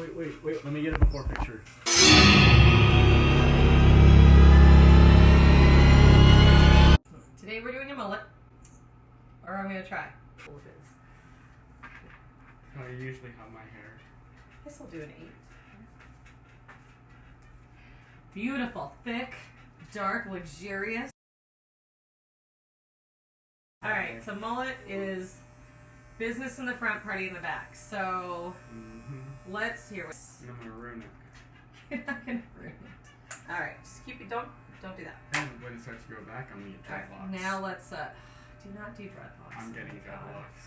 Wait, wait, wait. Let me get a before picture. Today we're doing a mullet. Or I'm gonna try. I usually have my hair. This will do an eight. Beautiful, thick, dark, luxurious. All right, so mullet is business in the front, party in the back. So Mm-hmm. Let's hear. it. I'm gonna ruin it. You're not gonna ruin it. All right, just keep it. Don't don't do that. And when it starts to go back, I'm gonna get All right, dreadlocks. now let's uh, do not do dreadlocks. I'm Oh getting dreadlocks.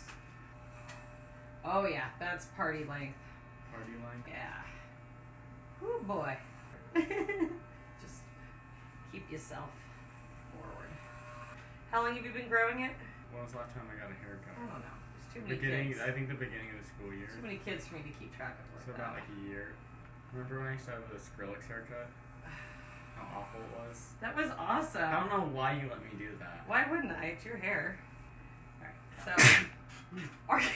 Oh yeah, that's party length. Party length. Yeah. Oh boy. Just keep yourself forward. How long have you been growing it? When was the last time I got a haircut? I don't know. Too many Beginning, kids. I think the beginning of the school year. Too many kids for me to keep track of. So about like a year. Remember when I used to have the Skrillex haircut? How awful it was. That was awesome. I don't know why you let me do that. Why wouldn't I? It's your hair. Alright, so are you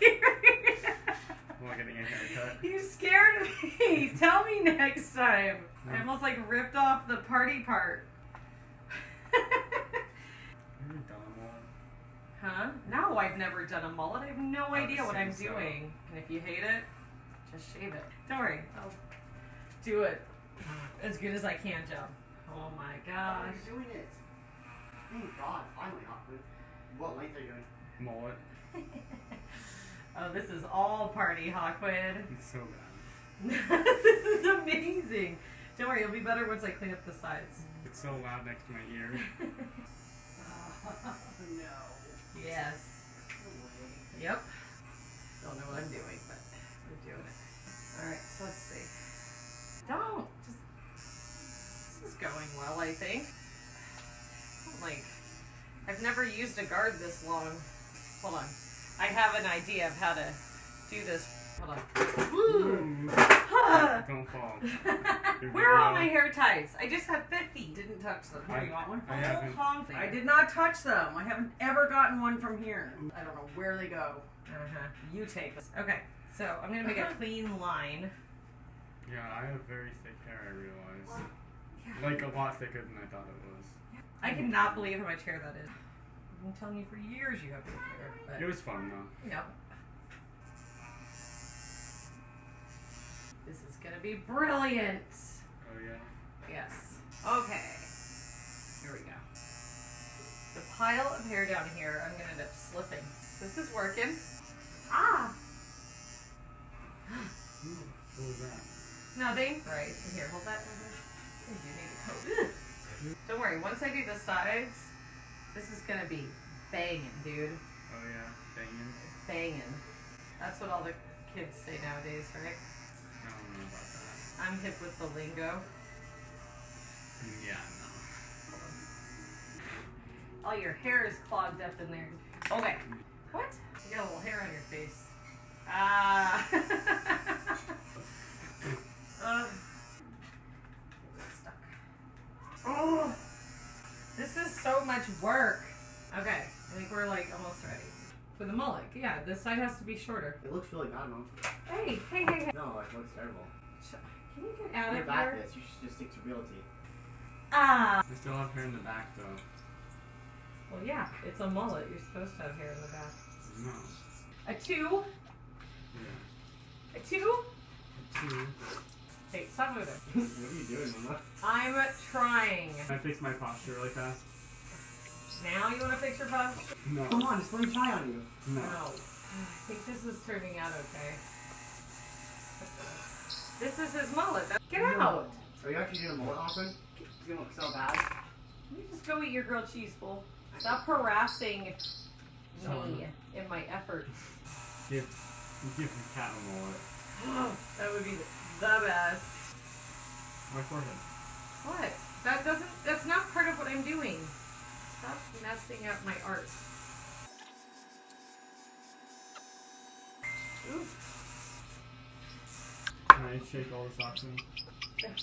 serious? Am I getting a haircut? You scared me. Tell me next time. I almost like ripped off the party part. Have you done them all? Huh? No, I've never done a mullet. I have no Oh, idea what I'm so- doing. And if you hate it, just shave it. Don't worry, I'll do it uh, as good as I can, Joe. Oh my oh, gosh. you're doing it. Thank God, finally, Hawkwood. What length are you doing? Mullet. oh, this is all party, Hawkwood. It's so bad. this is amazing. Don't worry, it'll be better once I clean up the sides. It's so loud next to my ear. oh, no. Yes. Yep. Don't know what I'm doing, but we're doing it. Alright, so let's see. Don't. Just. This is going well, I think. Like, I've never used a guard this long. Hold on. I have an idea of how to do this. Hold on. Ooh. Hmm. Don't fall. Where are all my hair ties? I just have 50. Didn't touch them. I- you want one? I haven't. I did not touch them. I haven't ever gotten one from here. I don't know where they go. Uh-huh. You take this. Okay, so I'm gonna make a clean line. Yeah, I have very thick hair, I realize. Yeah. Like a lot thicker than I thought it was. I cannot believe how much hair that is. I've been telling you for years you have good hair, but It was fun though. no. This is gonna be brilliant. Oh yeah. Yes. Okay. Here we go. The pile of hair down here, I'm gonna end up slipping. This is working. Ah! What was that? Nothing. Right. Here, hold that. hold that. I do need a coat. Don't worry. Once I do the sides, this is gonna be banging, dude. Oh yeah, banging. Banging. That's what all the kids say nowadays, right? I'm hip with the lingo. Yeah, no. All your hair is clogged up in there. Okay. What? You got a little hair on your face. Ah. it's stuck. Oh, this is so much work. Okay, I think we're like almost ready. For the mullet, yeah, this side has to be shorter. It looks really bad, Mom. Hey, hey, hey, hey. No, it looks terrible. Can you get out You're of back here? this. You should just stick to realty. Ah. I still have hair in the back though. Well, yeah, it's a mullet. You're supposed to have hair in the back. No. A two. Yeah. A two. A Two. Hey, stop moving. what are you doing, Mama? I'm trying. Can I fix my posture really fast? Now you want to fix your posture? No. Come on, just let me try on you. No. No. I think this is turning out okay. This is his mullet. Get out! Are you actually doing a mullet, Hawkwood? It's gonna look so bad. You just go eat your grilled cheese, fool. Stop harassing me in my efforts. Give, give the cat a mullet. that would be the best. My forehead. What? That doesn't. That's not part of what I'm doing. Stop messing up my art. Ooh. Can I shake all this oxygen?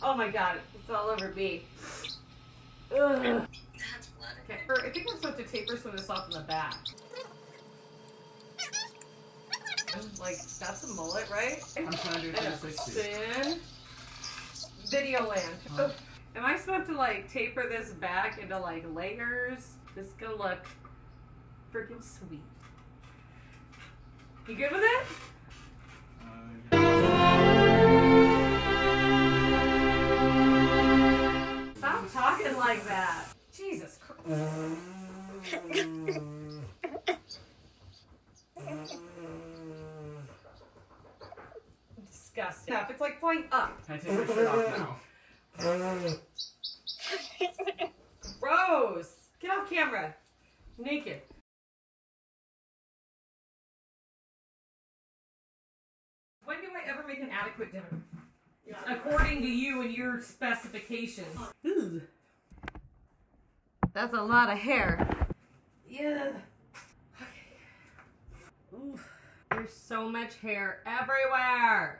Oh my god, it's all over me. Ugh. Okay, or I think I'm supposed to taper some of this off in the back. Like that's a mullet, right? I'm trying to do And a 360. spin. Videoland. Oh, am I supposed to like taper this back into like layers? This is gonna look freaking sweet. You good with it? Stop talking like that. Jesus Christ. Disgusting. yeah It's like flying up. Can I take my shirt off now? Rose, get off camera. Naked. When do I ever make an adequate dinner? According to you and your specifications. Ooh. That's a lot of hair. Yeah. Okay. Ooh. There's so much hair everywhere.